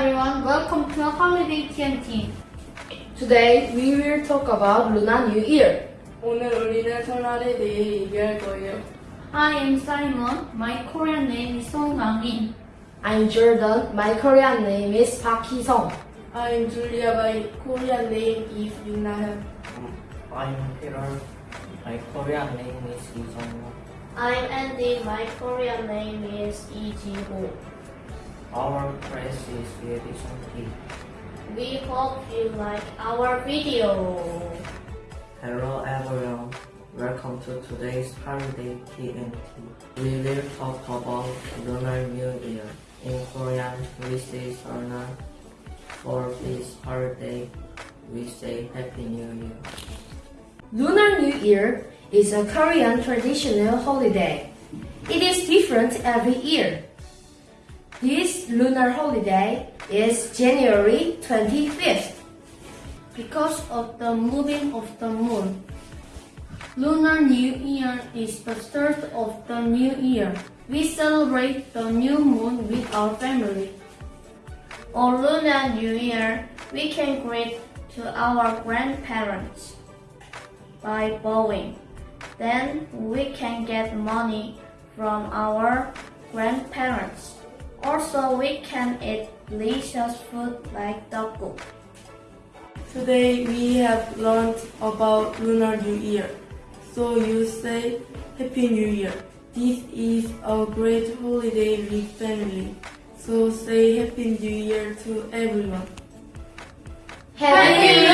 everyone, welcome to Holiday TNT. Today we will talk about Lunar New Year. 오늘 우리는 설날에 대해 얘기할 거예요. I am Simon. My Korean name is Song Gang-in. I'm Jordan. My Korean name is Park Hee-sung. I'm Julia. My Korean name is Yunahan. I'm Peter. My Korean name is Lee Jong-won. I'm Andy. My Korean name is Lee Ji-ho. Our place is very funky. We hope you like our video. Hello everyone. Welcome to today's holiday TNT. We will talk about Lunar New Year. In Korean, we say 날. For this holiday, we say Happy New Year. Lunar New Year is a Korean traditional holiday. It is different every year. This lunar holiday is January 25th. Because of the moving of the moon. Lunar New Year is the start of the new year. We celebrate the new moon with our family. On Lunar New Year, we can greet to our grandparents by bowing. Then we can get money from our grandparents. Also, we can eat delicious food like tteokguk. Today we have learned about Lunar New Year. So you say Happy New Year. This is a great holiday with family. So say Happy New Year to everyone. Happy